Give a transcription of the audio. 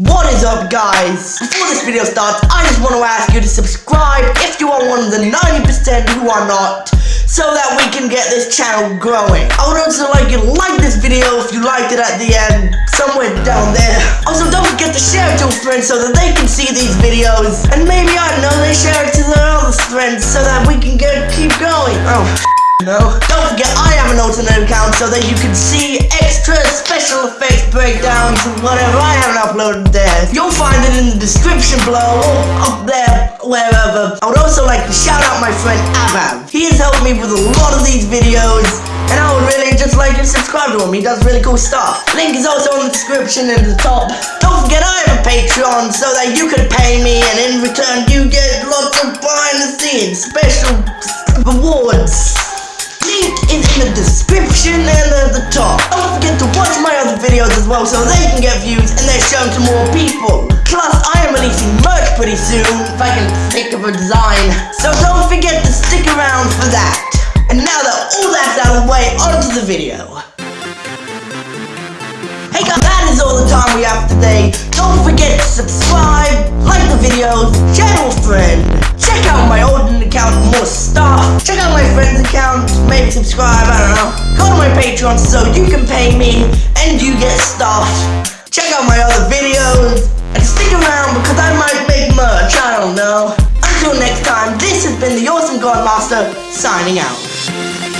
What is up guys? Before this video starts, I just want to ask you to subscribe if you are one of the 90% who are not, so that we can get this channel growing. I would also like you to like this video if you liked it at the end, somewhere down there. Also don't forget to share it to a friend so that they can see these videos, and maybe, I know, they share it to their other friends so that we can get keep going. Oh. No. Don't forget I have an alternate account so that you can see extra special effects breakdowns and whatever I haven't uploaded there. You'll find it in the description below up there, wherever. I would also like to shout out my friend Avav. He has helped me with a lot of these videos and I would really just like to subscribe to him. He does really cool stuff. Link is also in the description in the top. Don't forget I have a Patreon so that you can pay me and in return you get lots of behind the scenes special rewards is in the description and at the top. Don't forget to watch my other videos as well so they can get views and they're shown to more people. Plus, I am releasing merch pretty soon if I can think of a design. So don't forget to stick around for that. And now that all that's out of the way, onto the video. Hey guys, that is all the time we have today. Don't forget to subscribe, like the videos, share with a friend. Check out my old don't. Go to my Patreon so you can pay me and you get stuff. Check out my other videos and stick around because I might make merch, I don't know. Until next time, this has been the Awesome Godmaster signing out.